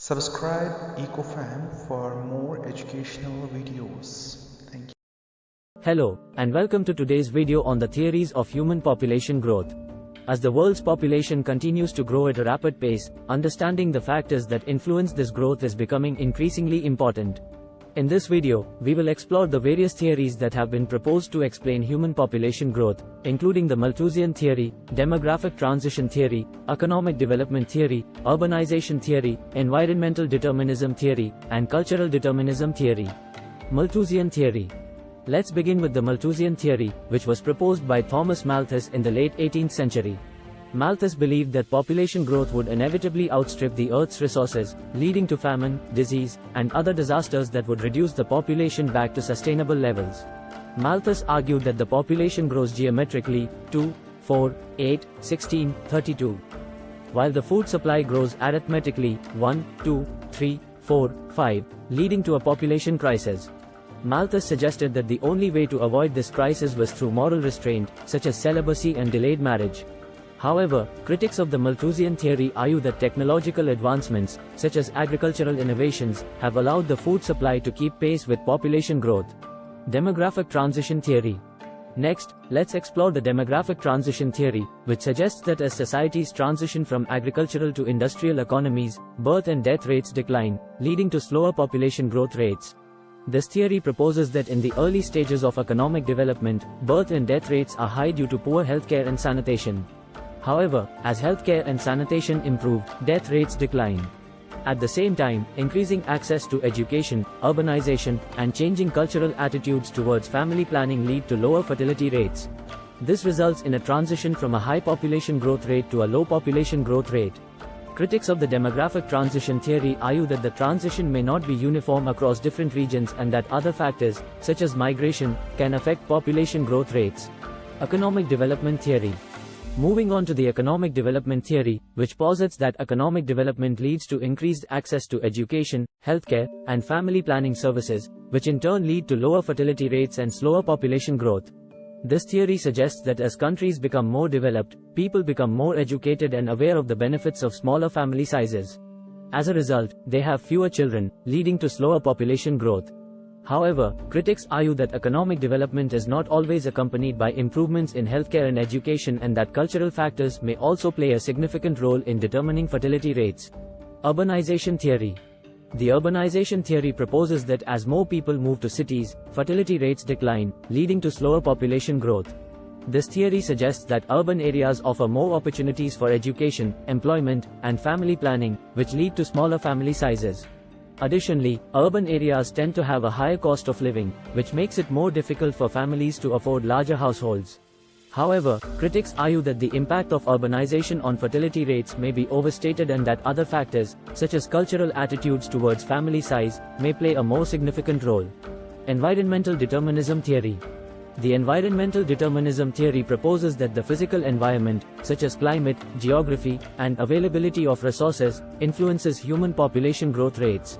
Subscribe EcoFam for more educational videos. Thank you. Hello, and welcome to today's video on the theories of human population growth. As the world's population continues to grow at a rapid pace, understanding the factors that influence this growth is becoming increasingly important. In this video, we will explore the various theories that have been proposed to explain human population growth, including the Malthusian theory, demographic transition theory, economic development theory, urbanization theory, environmental determinism theory, and cultural determinism theory. Malthusian theory. Let's begin with the Malthusian theory, which was proposed by Thomas Malthus in the late 18th century. Malthus believed that population growth would inevitably outstrip the Earth's resources, leading to famine, disease, and other disasters that would reduce the population back to sustainable levels. Malthus argued that the population grows geometrically 2, 4, 8, 16, 32. While the food supply grows arithmetically 1, 2, 3, 4, 5, leading to a population crisis. Malthus suggested that the only way to avoid this crisis was through moral restraint, such as celibacy and delayed marriage. However, critics of the Malthusian theory argue that technological advancements, such as agricultural innovations, have allowed the food supply to keep pace with population growth. Demographic transition theory. Next, let's explore the demographic transition theory, which suggests that as societies transition from agricultural to industrial economies, birth and death rates decline, leading to slower population growth rates. This theory proposes that in the early stages of economic development, birth and death rates are high due to poor healthcare and sanitation. However, as healthcare and sanitation improved, death rates decline. At the same time, increasing access to education, urbanization, and changing cultural attitudes towards family planning lead to lower fertility rates. This results in a transition from a high population growth rate to a low population growth rate. Critics of the demographic transition theory argue that the transition may not be uniform across different regions and that other factors, such as migration, can affect population growth rates. Economic development theory Moving on to the economic development theory, which posits that economic development leads to increased access to education, healthcare, and family planning services, which in turn lead to lower fertility rates and slower population growth. This theory suggests that as countries become more developed, people become more educated and aware of the benefits of smaller family sizes. As a result, they have fewer children, leading to slower population growth. However, critics argue that economic development is not always accompanied by improvements in healthcare and education and that cultural factors may also play a significant role in determining fertility rates. Urbanization theory. The urbanization theory proposes that as more people move to cities, fertility rates decline, leading to slower population growth. This theory suggests that urban areas offer more opportunities for education, employment, and family planning, which lead to smaller family sizes. Additionally, urban areas tend to have a higher cost of living, which makes it more difficult for families to afford larger households. However, critics argue that the impact of urbanization on fertility rates may be overstated and that other factors, such as cultural attitudes towards family size, may play a more significant role. Environmental determinism theory the environmental determinism theory proposes that the physical environment, such as climate, geography, and availability of resources, influences human population growth rates.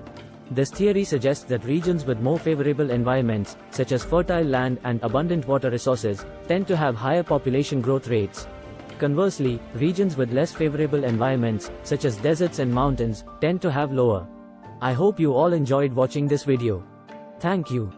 This theory suggests that regions with more favorable environments, such as fertile land and abundant water resources, tend to have higher population growth rates. Conversely, regions with less favorable environments, such as deserts and mountains, tend to have lower. I hope you all enjoyed watching this video. Thank you.